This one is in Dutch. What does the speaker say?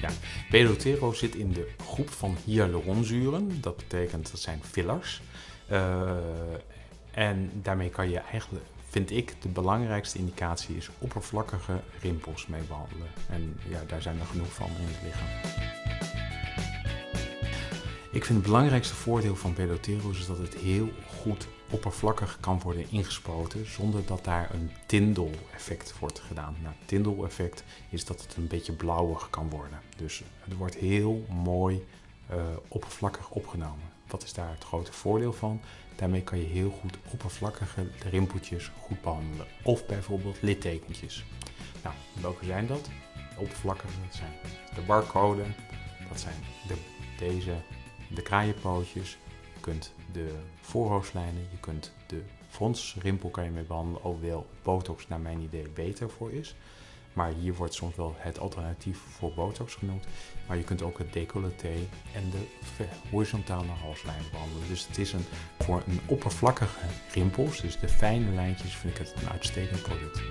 Ja, Pedotero zit in de groep van hyaluronzuren. Dat betekent dat zijn fillers. Uh, en daarmee kan je eigenlijk, vind ik, de belangrijkste indicatie is oppervlakkige rimpels mee behandelen. En ja, daar zijn er genoeg van in het lichaam. Ik vind het belangrijkste voordeel van Peloteros is dat het heel goed oppervlakkig kan worden ingespoten zonder dat daar een tindel-effect wordt gedaan. Nou, tindel-effect is dat het een beetje blauwig kan worden. Dus het wordt heel mooi uh, oppervlakkig opgenomen. Wat is daar het grote voordeel van? Daarmee kan je heel goed oppervlakkige rimpeltjes goed behandelen. Of bijvoorbeeld littekentjes. Nou, welke zijn dat? De oppervlakkige, dat zijn de barcode, dat zijn de, deze, de kraaienpootjes. Je kunt de voorhoofdlijnen, je kunt de fronsrimpel kan je mee behandelen, hoewel botox naar mijn idee beter voor is. Maar hier wordt soms wel het alternatief voor botox genoemd. Maar je kunt ook het decolleté en de horizontale halslijn behandelen. Dus het is een, voor een oppervlakkige rimpels, dus de fijne lijntjes, vind ik het een uitstekend product.